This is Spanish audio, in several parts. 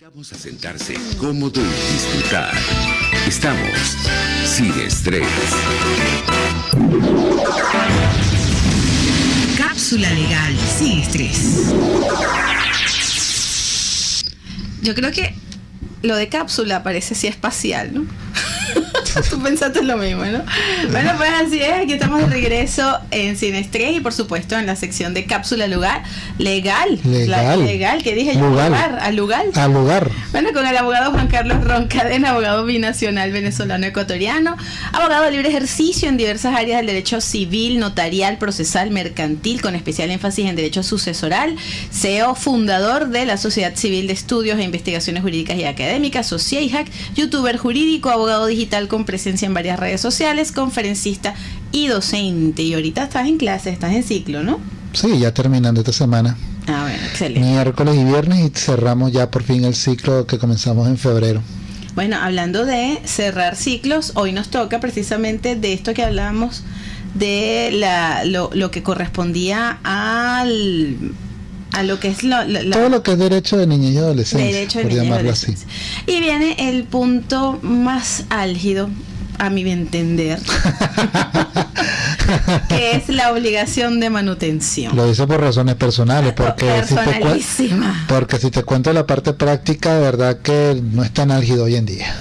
Vamos a sentarse cómodo y disfrutar. Estamos sin estrés. Cápsula legal sin estrés. Yo creo que lo de cápsula parece así espacial, ¿no? Tú pensaste lo mismo, ¿no? Bueno, pues así es, aquí estamos de regreso en Sin Estrés y por supuesto en la sección de cápsula lugar legal. Legal. legal, que dije yo, Lugar. lugar, al lugar. Al lugar. Bueno, con el abogado Juan Carlos Roncadena, abogado binacional venezolano ecuatoriano, abogado de libre ejercicio en diversas áreas del derecho civil, notarial, procesal, mercantil, con especial énfasis en derecho sucesoral, CEO, fundador de la Sociedad Civil de Estudios e Investigaciones Jurídicas y Académicas, SOCIEIJAC, youtuber jurídico, abogado digital con presencia en varias redes sociales, conferencista y docente. Y ahorita estás en clase, estás en ciclo, ¿no? Sí, ya terminando esta semana. Ah, bueno, excelente. Miércoles y viernes y cerramos ya por fin el ciclo que comenzamos en febrero. Bueno, hablando de cerrar ciclos, hoy nos toca precisamente de esto que hablábamos de la, lo, lo que correspondía al a lo que es lo, la- Todo lo que es derecho de niñez y adolescencia, derecho de por niñez y llamarlo así. Y viene el punto más álgido, a mi entender, que es la obligación de manutención. Lo dice por razones personales, porque si, te cuen- Personalísima. porque si te cuento la parte práctica, de verdad que no es tan álgido hoy en día.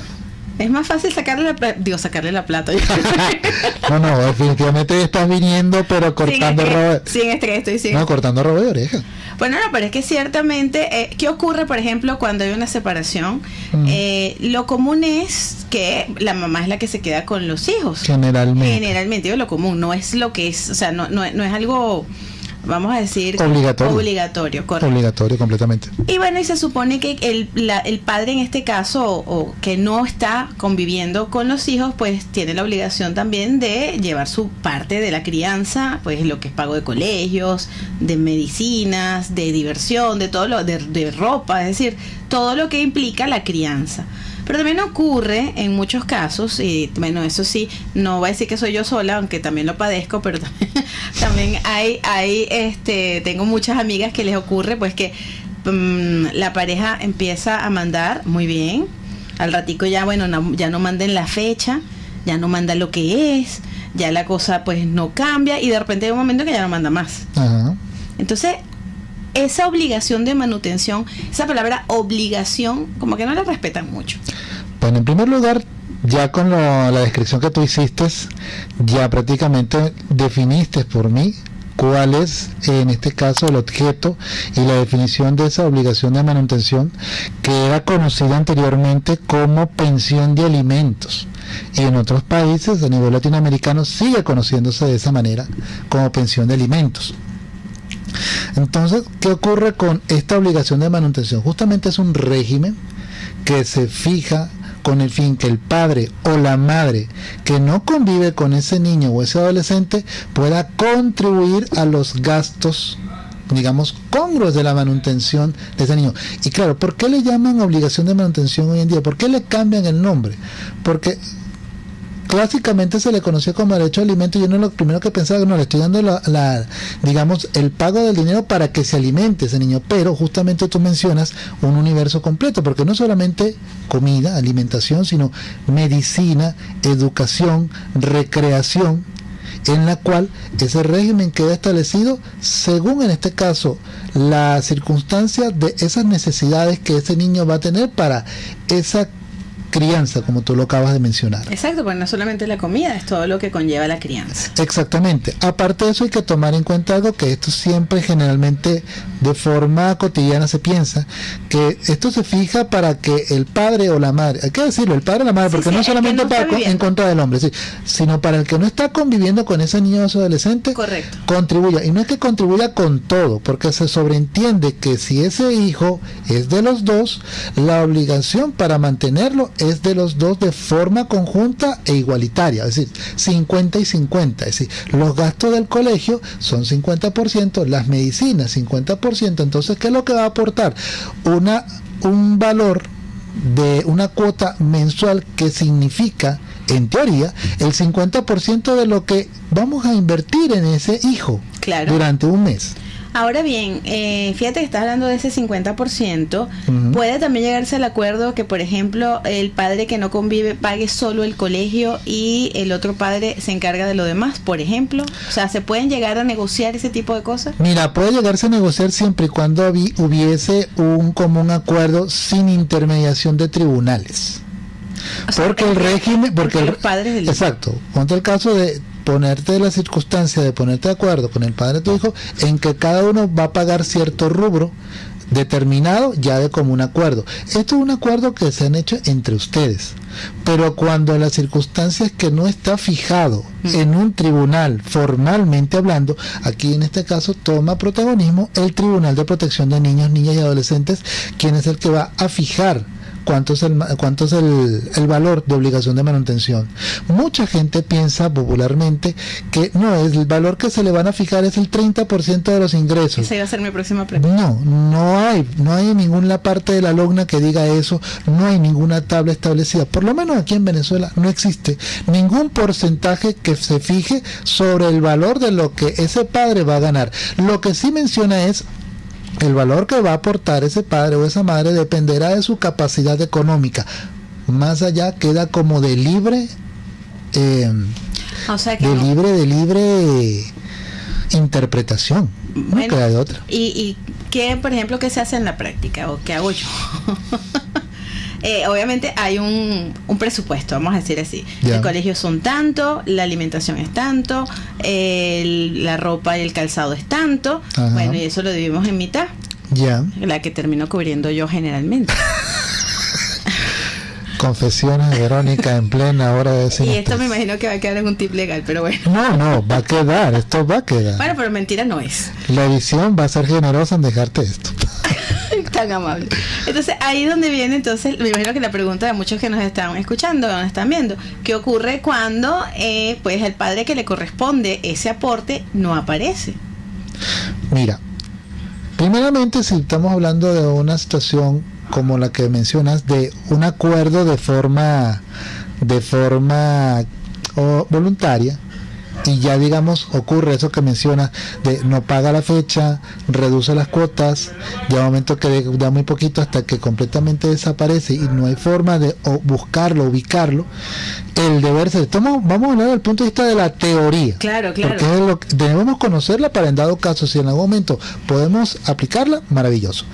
Es más fácil sacarle la plata, digo, sacarle la plata. No, no, definitivamente estás viniendo, pero cortando sin robo. sin estrés, estoy sin No, cortando robo de oreja. Bueno, no, pero es que ciertamente, eh, ¿qué ocurre, por ejemplo, cuando hay una separación? Mm. Eh, lo común es que la mamá es la que se queda con los hijos. Generalmente. Generalmente, digo, lo común, no es lo que es, o sea, no, no, no es algo, vamos a decir, Obligatorio. obligatorio, correcto. Obligatorio completamente. Y bueno, y se supone que el, la- el padre en este caso, o, o que no está conviviendo con los hijos, pues tiene la obligación también de llevar su parte de la crianza, pues lo que es pago de colegios, de medicinas, de diversión, de todo lo, de, de ropa, es decir, todo lo que implica la crianza. Pero también ocurre en muchos casos, y bueno, eso sí, no voy a decir que soy yo sola, aunque también lo padezco, pero también, hay, hay, este, tengo muchas amigas que les ocurre, pues que mm, la pareja empieza a mandar muy bien, al ratico ya, bueno, no- ya no manden la fecha, ya no manda lo que es, ya la cosa pues no cambia y de repente hay un momento que ya no manda más. Ajá. Entonces, esa obligación de manutención, esa palabra obligación, como que no la respetan mucho. Bueno, en primer lugar, ya con la descripción que tú hiciste, ya prácticamente definiste por mí cuál es en este caso el objeto y la definición de esa obligación de manutención que era conocida anteriormente como pensión de alimentos y en otros países a nivel latinoamericano sigue conociéndose de esa manera como pensión de alimentos. Entonces, ¿qué ocurre con esta obligación de manutención? Justamente es un régimen que se fija con el fin que el padre o la madre que no convive con ese niño o ese adolescente pueda contribuir a los gastos digamos congruos de la manutención de ese niño y claro, ¿por qué le llaman obligación de manutención hoy en día? ¿por qué le cambian el nombre? porque clásicamente se le conocía como derecho a alimento y yo no lo primero que pensaba no le estoy dando la, la, digamos el pago del dinero para que se alimente ese niño pero justamente tú mencionas un universo completo porque no solamente comida alimentación sino medicina educación recreación en la cual ese régimen queda establecido según en este caso la circunstancia de esas necesidades que ese niño va a tener para esa crianza, como tú lo acabas de mencionar. Exacto, porque no solamente la comida, es todo lo que conlleva la crianza. Exactamente. Aparte de eso hay que tomar en cuenta algo que esto siempre generalmente de forma cotidiana se piensa, que esto se fija para que el padre o la madre, hay que decirlo, el padre o la madre, porque sí, no solamente no para en contra del hombre, sí, sino para el que no está conviviendo con ese niño o ese adolescente, Correcto. contribuya. Y no es que contribuya con todo, porque se sobreentiende que si ese hijo es de los dos, la obligación para mantenerlo es de los dos de forma conjunta e igualitaria, es decir, 50 y 50. Es decir, los gastos del colegio son 50%, las medicinas 50%. Entonces, ¿qué es lo que va a aportar? Una, un valor de una cuota mensual que significa, en teoría, el 50% de lo que vamos a invertir en ese hijo Claro. durante un mes. Ahora bien, eh, fíjate que estás hablando de ese 50%. Puede también llegarse al acuerdo que, por ejemplo, el padre que no convive pague solo el colegio y el otro padre se encarga de lo demás, por ejemplo. O sea, ¿se pueden llegar a negociar ese tipo de cosas? Mira, puede llegarse a negociar siempre y cuando hubiese un común acuerdo sin intermediación de tribunales. porque el, régimen, porque el, padres exacto, ponte el caso de ponerte la circunstancia de ponerte de acuerdo con el padre de tu hijo en que cada uno va a pagar cierto rubro determinado ya de común acuerdo. Esto es un acuerdo que se han hecho entre ustedes. Pero cuando las circunstancias que no está fijado mm. en un tribunal formalmente hablando, aquí en este caso toma protagonismo el Tribunal de Protección de Niños, Niñas y Adolescentes, quien es el que va a fijar cuánto es, el, cuánto es el, valor de obligación de manutención. Mucha gente piensa popularmente que no, es el valor que se le van a fijar es el 30% de los ingresos. Esa iba a ser mi próxima pregunta. No, no hay, no hay ninguna parte de la logna que diga eso, no hay ninguna tabla establecida. Por lo menos aquí en Venezuela no existe ningún porcentaje que se fije sobre el valor de lo que ese padre va a ganar. Lo que sí menciona es el valor que va a aportar ese padre o esa madre dependerá de su capacidad económica. Más allá queda como de libre, eh, de libre, de libre interpretación. no queda de otra. ¿Y, y qué, por ejemplo, qué se hace en la práctica o qué hago yo? Eh, obviamente hay un, un, presupuesto, vamos a decir así. El colegio son tanto, la alimentación es tanto, la ropa y el calzado es tanto. Bueno, y eso lo dividimos en mitad. Ya. La que termino cubriendo yo generalmente. Confesiones de Verónica en plena hora de Y esto me imagino que va a quedar en un tip legal, pero bueno. No, no, va a quedar, esto va a quedar. Bueno, pero mentira no es. La edición va a ser generosa en dejarte esto. Tan amable. Entonces, ahí donde viene, entonces, me imagino que la pregunta de muchos que nos están escuchando, nos están viendo, ¿qué ocurre cuando, eh, pues, el padre que le corresponde ese aporte no aparece? Mira, primeramente, si estamos hablando de una situación como la que mencionas, de un acuerdo de forma, de forma voluntaria, y ya digamos ocurre eso que menciona de no paga la fecha, reduce las cuotas, ya un momento que da muy poquito hasta que completamente desaparece y no hay forma de buscarlo, ubicarlo, el deber ser, estamos, vamos a hablar del punto de vista de la teoría. Claro, claro. Porque lo debemos conocerla para en dado caso, si en algún momento podemos aplicarla, maravilloso.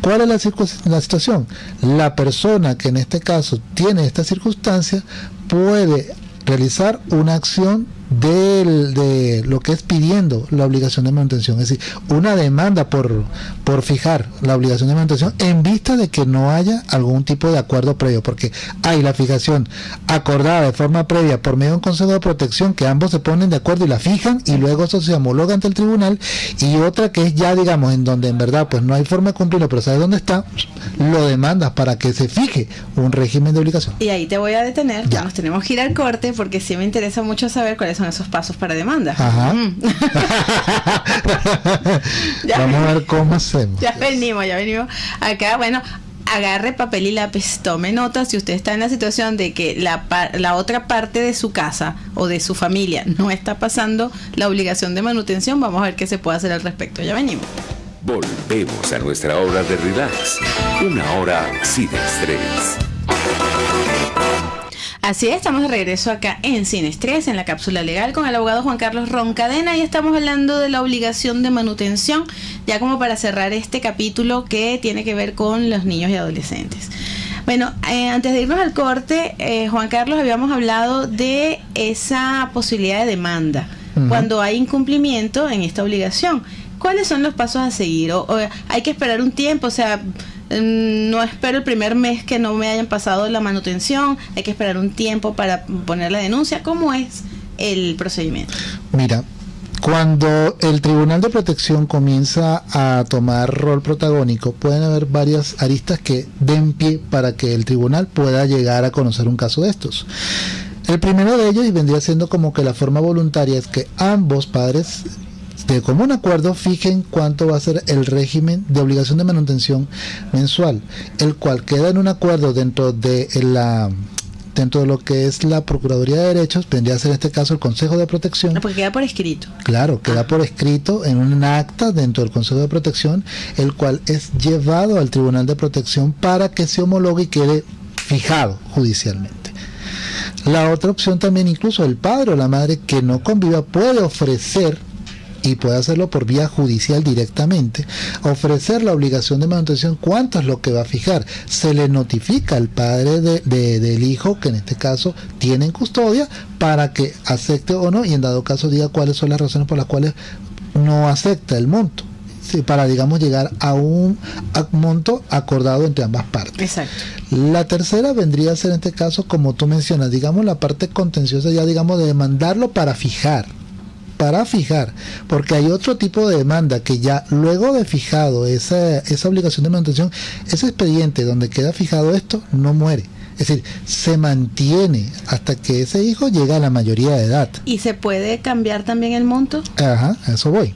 ¿Cuál es la, la situación? La persona que en este caso tiene esta circunstancia puede realizar una acción de lo que es pidiendo la obligación de manutención, es decir, una demanda por, por fijar la obligación de manutención en vista de que no haya algún tipo de acuerdo previo, porque hay la fijación acordada de forma previa por medio de un consejo de protección que ambos se ponen de acuerdo y la fijan y luego eso se homologa ante el tribunal y otra que es ya digamos en donde en verdad pues no hay forma de cumplirlo, pero sabes dónde está, lo demandas para que se fije un régimen de obligación. Y ahí te voy a detener, ya nos tenemos que ir al corte porque sí me interesa mucho saber cuáles son esos pasos para demanda. Vamos a ver cómo hacemos. Ya venimos, ya venimos. Acá, bueno, agarre papel y lápiz, tome notas. Si usted está en la situación de que la, la otra parte de su casa o de su familia no está pasando la obligación de manutención, vamos a ver qué se puede hacer al respecto. Ya venimos. Volvemos a nuestra hora de relax. Una hora sin estrés. Así es, estamos de regreso acá en Sin Estrés, en la cápsula legal, con el abogado Juan Carlos Roncadena y estamos hablando de la obligación de manutención, ya como para cerrar este capítulo que tiene que ver con los niños y adolescentes. Bueno, eh, antes de irnos al corte, eh, Juan Carlos, habíamos hablado de esa posibilidad de demanda cuando hay incumplimiento en esta obligación. ¿Cuáles son los pasos a seguir? o hay que esperar un tiempo? O sea, no espero el primer mes que no me hayan pasado la manutención, hay que esperar un tiempo para poner la denuncia. ¿Cómo es el procedimiento? Mira, cuando el Tribunal de Protección comienza a tomar rol protagónico, pueden haber varias aristas que den pie para que el tribunal pueda llegar a conocer un caso de estos. El primero de ellos, y vendría siendo como que la forma voluntaria, es que ambos padres de común acuerdo fijen cuánto va a ser el régimen de obligación de manutención mensual, el cual queda en un acuerdo dentro de la dentro de lo que es la Procuraduría de Derechos, vendría a ser en este caso el Consejo de Protección. No, porque queda por escrito. Claro, queda por escrito en un acta dentro del Consejo de Protección, el cual es llevado al Tribunal de Protección para que se homologue y quede fijado judicialmente. La otra opción también, incluso el padre o la madre que no conviva puede ofrecer y puede hacerlo por vía judicial directamente, ofrecer la obligación de manutención, cuánto es lo que va a fijar. Se le notifica al padre de, del hijo, que en este caso tiene en custodia, para que acepte o no, y en dado caso diga cuáles son las razones por las cuales no acepta el monto. para, digamos, llegar a un monto acordado entre ambas partes. Exacto. La tercera vendría a ser en este caso, como tú mencionas, digamos, la parte contenciosa ya, digamos, de demandarlo para fijar para fijar, porque hay otro tipo de demanda que ya luego de fijado esa, esa obligación de manutención, ese expediente donde queda fijado esto no muere. Es decir, se mantiene hasta que ese hijo llega a la mayoría de edad. ¿Y se puede cambiar también el monto? Ajá, a eso voy.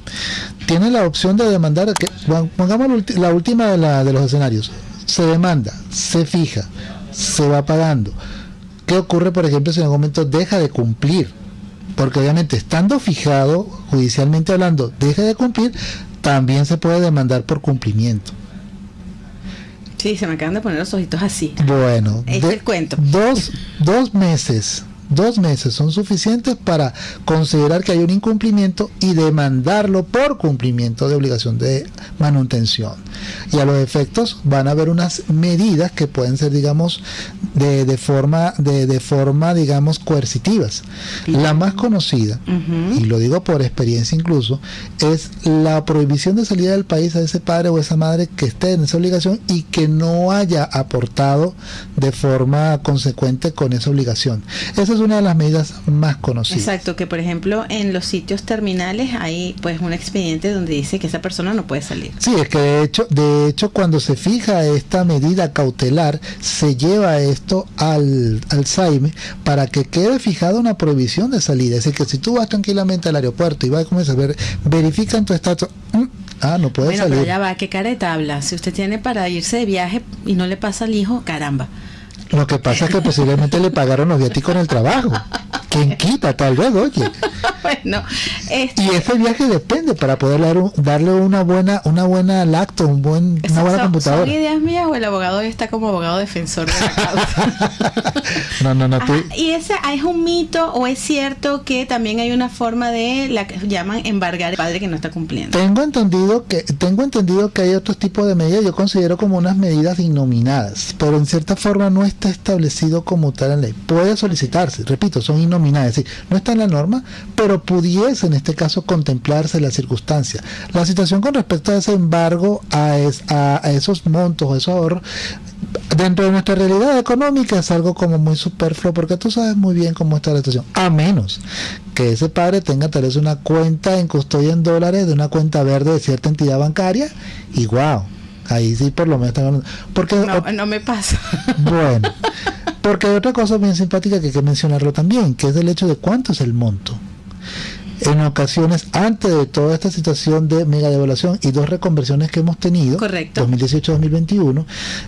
Tiene la opción de demandar, que, pongamos la última de, la, de los escenarios. Se demanda, se fija, se va pagando. ¿Qué ocurre, por ejemplo, si en algún momento deja de cumplir? Porque obviamente estando fijado, judicialmente hablando, deje de cumplir, también se puede demandar por cumplimiento. Sí, se me acaban de poner los ojitos así. Bueno, el cuento. Dos, dos meses dos meses son suficientes para considerar que hay un incumplimiento y demandarlo por cumplimiento de obligación de manutención. Y a los efectos van a haber unas medidas que pueden ser, digamos, de, de forma, de, de, forma, digamos, coercitivas. La más conocida, y lo digo por experiencia incluso, es la prohibición de salida del país a ese padre o esa madre que esté en esa obligación y que no haya aportado de forma consecuente con esa obligación. Esa es una de las medidas más conocidas. Exacto, que por ejemplo en los sitios terminales hay pues un expediente donde dice que esa persona no puede salir. Sí, es que de hecho, de hecho cuando se fija esta medida cautelar, se lleva esto al, al SAIME para que quede fijada una prohibición de salida. Es decir, que si tú vas tranquilamente al aeropuerto y vas a comenzar a ver, verifican tu estatus. Mm, ah, no puede bueno, salir. Pero ya va, ¿qué careta habla? Si usted tiene para irse de viaje y no le pasa al hijo, caramba. Lo que pasa es que posiblemente le pagaron los viáticos en el trabajo. ¿Quién quita? Tal vez, oye. Bueno, este... Y ese viaje depende para poder darle una buena una buena lacto, un buen, una buena computadora. ¿Son ideas mías o el abogado está como abogado defensor de la causa? no, no, no. Tú... ¿Y ese es un mito o es cierto que también hay una forma de la que llaman embargar al padre que no está cumpliendo? Tengo entendido que tengo entendido que hay otros tipos de medidas, yo considero como unas medidas innominadas, pero en cierta forma no está establecido como tal en ley. Puede solicitarse, repito, son innominadas, es decir, no está en la norma, pero pudiese en este caso contemplarse la circunstancia. La situación con respecto a ese embargo, a, a, esos montos, a esos ahorros, dentro de nuestra realidad económica es algo como muy superfluo porque tú sabes muy bien cómo está la situación. A menos que ese padre tenga tal vez una cuenta en custodia en dólares de una cuenta verde de cierta entidad bancaria y wow, ahí sí por lo menos porque no, no me pasa. Bueno, porque hay otra cosa bien simpática que hay que mencionarlo también, que es el hecho de cuánto es el monto en ocasiones, antes de toda esta situación de mega devaluación y dos reconversiones que hemos tenido, 2018-2021,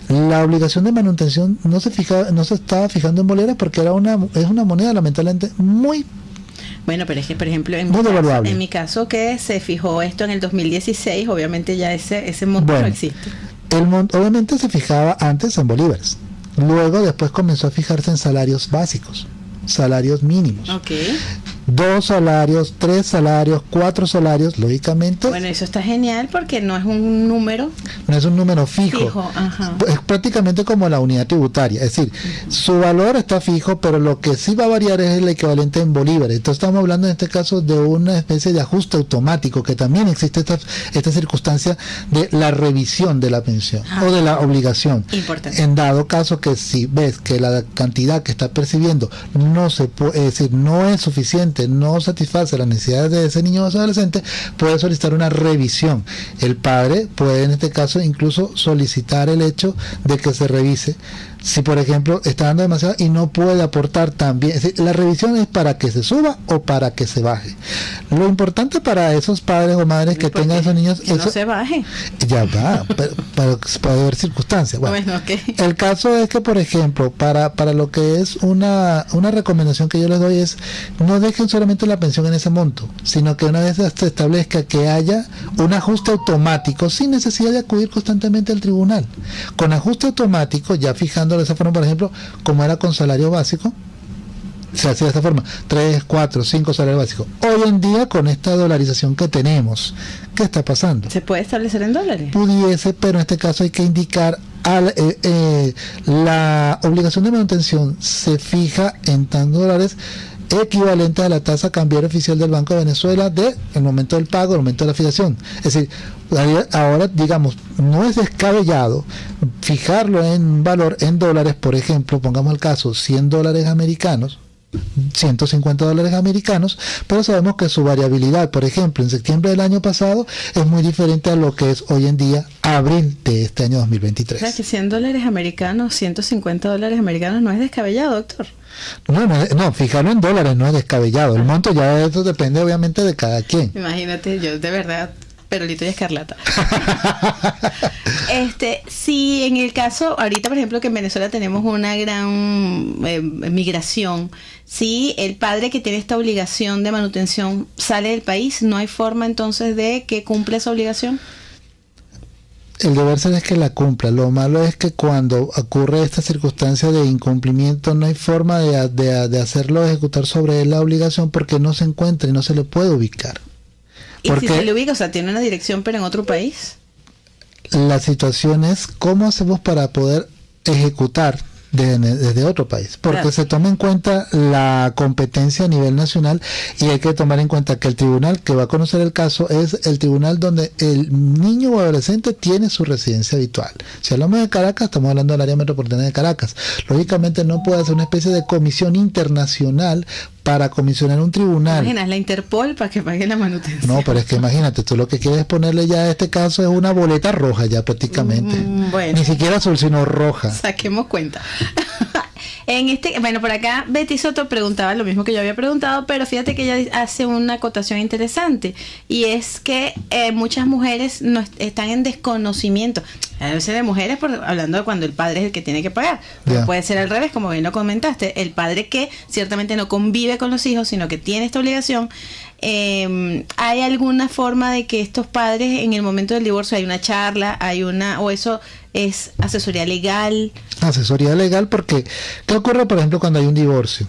la obligación de manutención no se fija, no se estaba fijando en boleras porque era una, es una moneda lamentablemente muy bueno, pero es que, por ejemplo, en, mi caso, en mi caso, que se fijó esto en el 2016, obviamente ya ese, ese monto no existe. El obviamente se fijaba antes en bolívares. Luego, después comenzó a fijarse en salarios básicos, salarios mínimos. Okay dos salarios, tres salarios, cuatro salarios, lógicamente. Bueno, eso está genial porque no es un número. No es un número fijo. Es prácticamente como la unidad tributaria. Es decir, su valor está fijo, pero lo que sí va a variar es el equivalente en bolívares. Entonces estamos hablando en este caso de una especie de ajuste automático, que también existe esta, esta circunstancia de la revisión de la pensión o de la obligación. Importante. En dado caso que si ves que la cantidad que está percibiendo no se puede, es decir, no es suficiente no satisface las necesidades de ese niño o adolescente, puede solicitar una revisión. El padre puede en este caso incluso solicitar el hecho de que se revise si por ejemplo está dando demasiado y no puede aportar también. la revisión es para que se suba o para que se baje. Lo importante para esos padres o madres que tengan esos niños que no se baje. Ya va, pero, puede haber circunstancias. Bueno, El caso es que, por ejemplo, para, para lo que es una, una recomendación que yo les doy es no dejen solamente la pensión en ese monto, sino que una vez se establezca que haya un ajuste automático sin necesidad de acudir constantemente al tribunal. Con ajuste automático, ya fijando de esa forma, por ejemplo, como era con salario básico, se hacía de esta forma, 3, 4, 5 salarios básicos. Hoy en día, con esta dolarización que tenemos, ¿qué está pasando? ¿Se puede establecer en dólares? Pudiese, pero en este caso hay que indicar al, eh, eh, la obligación de manutención se fija en tan dólares equivalente a la tasa cambiaria oficial del Banco de Venezuela de el momento del pago, el momento de la fijación. Es decir, ahora digamos, no es descabellado fijarlo en valor en dólares, por ejemplo, pongamos el caso, 100 dólares americanos, 150 dólares americanos, pero sabemos que su variabilidad, por ejemplo, en septiembre del año pasado es muy diferente a lo que es hoy en día abril de este año 2023. O sea, que 100 dólares americanos, 150 dólares americanos no es descabellado, doctor. No, no, no, fijarlo en dólares no es descabellado. El monto ya eso depende obviamente de cada quien. Imagínate, yo de verdad Perolito y Escarlata. este, si en el caso, ahorita por ejemplo que en Venezuela tenemos una gran eh, migración, si el padre que tiene esta obligación de manutención sale del país, ¿no hay forma entonces de que cumpla esa obligación? el deber ser es que la cumpla. Lo malo es que cuando ocurre esta circunstancia de incumplimiento no hay forma de, de, hacerlo ejecutar sobre él la obligación porque no se encuentra y no se le puede ubicar. ¿Y si se le ubica? O sea, ¿tiene una dirección pero en otro país? La situación es cómo hacemos para poder ejecutar desde otro país, porque se toma en cuenta la competencia a nivel nacional y hay que tomar en cuenta que el tribunal que va a conocer el caso es el tribunal donde el niño o adolescente tiene su residencia habitual. Si hablamos de Caracas, estamos hablando del área metropolitana de Caracas. Lógicamente no puede ser una especie de comisión internacional para comisionar un tribunal. Imaginas la Interpol para que pague la manutención. No, pero es que imagínate, tú lo que quieres ponerle ya a este caso es una boleta roja ya prácticamente. Mm, Ni siquiera azul, sino roja. Saquemos cuenta. En este, bueno, por acá Betty Soto preguntaba lo mismo que yo había preguntado, pero fíjate que ella hace una acotación interesante y es que eh, muchas mujeres no están en desconocimiento. A veces de mujeres, por, hablando de cuando el padre es el que tiene que pagar. puede ser al revés, como bien lo comentaste. El padre que ciertamente no convive con los hijos, sino que tiene esta obligación. Eh, ¿Hay alguna forma de que estos padres en el momento del divorcio hay una charla, hay una, o eso es asesoría legal. Asesoría legal porque, ¿qué ocurre, por ejemplo, cuando hay un divorcio?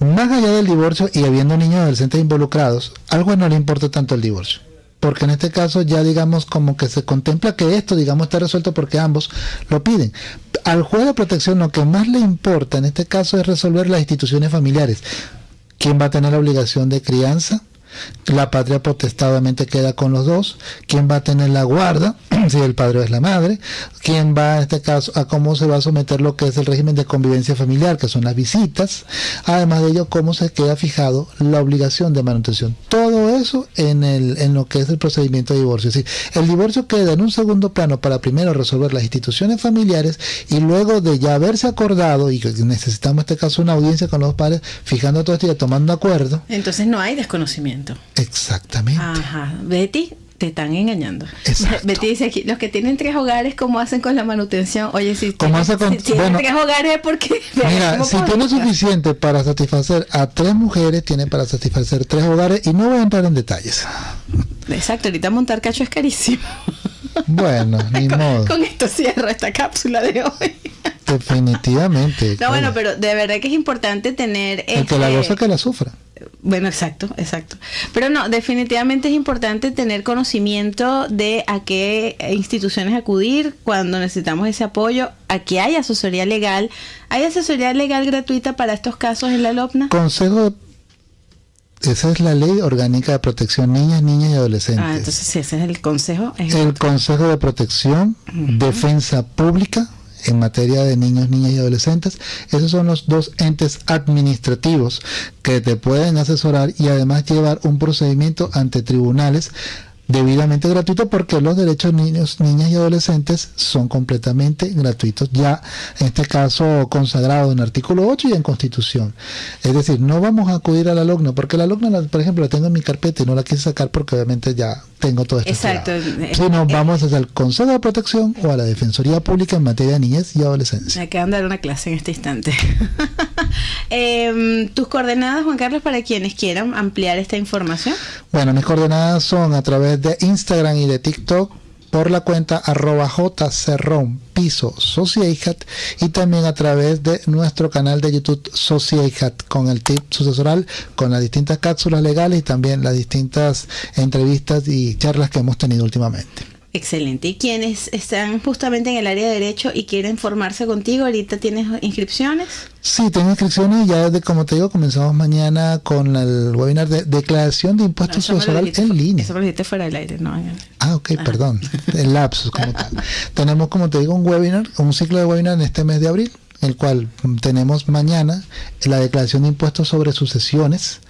Más allá del divorcio y habiendo niños adolescentes involucrados, algo no le importa tanto el divorcio. Porque en este caso ya digamos como que se contempla que esto digamos está resuelto porque ambos lo piden. Al juez de protección lo que más le importa en este caso es resolver las instituciones familiares. ¿Quién va a tener la obligación de crianza? La patria potestadamente queda con los dos, quién va a tener la guarda, si el padre es la madre, quién va en este caso a cómo se va a someter lo que es el régimen de convivencia familiar, que son las visitas, además de ello cómo se queda fijado la obligación de manutención. Todo eso en, el, en lo que es el procedimiento de divorcio. Es decir, el divorcio queda en un segundo plano para primero resolver las instituciones familiares y luego de ya haberse acordado y necesitamos en este caso una audiencia con los padres, fijando todo esto y tomando acuerdo. Entonces no hay desconocimiento. Exactamente. Ajá. Betty, te están engañando. Betty dice aquí, los que tienen tres hogares, ¿cómo hacen con la manutención? Oye, si, ¿Cómo hace con, tienen tres hogares, porque... Mira, si tiene suficiente para satisfacer a tres mujeres, tiene para satisfacer tres hogares y no voy a entrar en detalles. Exacto, ahorita montar cacho es carísimo. Bueno, ni modo. Con esto cierro esta cápsula de hoy. Definitivamente. No, bueno, pero de verdad que es importante tener... El que la este goza que la sufra. Bueno, exacto, exacto. Pero no, definitivamente es importante tener conocimiento de a qué instituciones acudir cuando necesitamos ese apoyo. Aquí hay asesoría legal. ¿Hay asesoría legal gratuita para estos casos en la LOPNA? Consejo esa es la ley orgánica de protección niñas, niñas y adolescentes. Ah, entonces ese es el consejo. el Consejo de Protección, Defensa Pública, en materia de niños, niñas y adolescentes. Esos son los dos entes administrativos que te pueden asesorar y además llevar un procedimiento ante tribunales debidamente gratuito porque los derechos de niños, niñas y adolescentes son completamente gratuitos, ya en este caso consagrado en artículo 8 y en constitución. Es decir, no vamos a acudir a la porque la LOGNA, por ejemplo, la tengo en mi carpeta y no la quise sacar porque obviamente ya tengo todo esto. Exacto. Sino eh, vamos hacia el Consejo de Protección o a la Defensoría Pública en materia de niñez y adolescencia. Me acaban de dar una clase en este instante. Em, ¿Tus coordenadas, Juan Carlos, para quienes quieran ampliar esta información? Bueno, mis coordenadas son a través de Instagram y de TikTok por la cuenta arroba jcerrón piso sociedad y también a través de nuestro canal de YouTube sociedad con el tip sucesoral con las distintas cápsulas legales y también las distintas entrevistas y charlas que hemos tenido últimamente. Excelente. ¿Y quienes están justamente en el área de derecho y quieren formarse contigo, ahorita tienes inscripciones? Sí, tengo inscripciones. Ya desde, como te digo, comenzamos mañana con el webinar de declaración de impuestos no, en línea. Eso lo dijiste fuera del aire, ¿no? Ah, ok, perdón. El lapsus como tal. Tenemos, como te digo, un webinar, un ciclo de webinar en este mes de abril el cual tenemos mañana la declaración de impuestos sobre sucesiones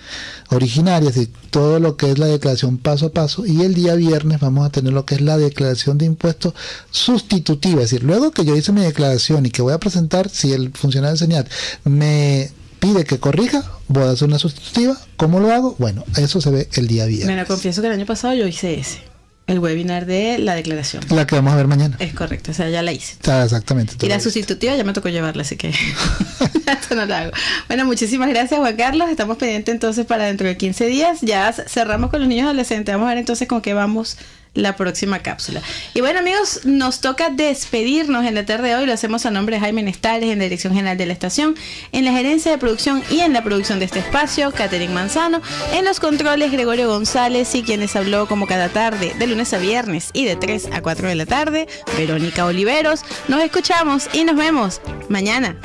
originarias y todo lo que es la declaración paso a paso y el día viernes vamos a tener lo que es la declaración de impuestos sustitutiva, es decir, luego que yo hice mi declaración y que voy a presentar, si el funcionario de señal me pide que corrija, voy a hacer una sustitutiva, ¿cómo lo hago? Bueno, eso se ve el día viernes. Me confieso que el año pasado yo hice ese el webinar de la declaración. La que vamos a ver mañana. Es correcto, o sea, ya la hice. Está exactamente. Y la sustitutiva ya me tocó llevarla, así que esto no la hago. Bueno, muchísimas gracias Juan Carlos. Estamos pendientes entonces para dentro de 15 días. Ya cerramos con los niños adolescentes. Vamos a ver entonces con qué vamos la próxima cápsula. Y bueno amigos, nos toca despedirnos en la tarde de hoy. Lo hacemos a nombre de Jaime Nestales en la Dirección General de la Estación, en la gerencia de producción y en la producción de este espacio, Catherine Manzano, en los controles Gregorio González y quienes habló como cada tarde, de lunes a viernes y de 3 a 4 de la tarde, Verónica Oliveros. Nos escuchamos y nos vemos mañana.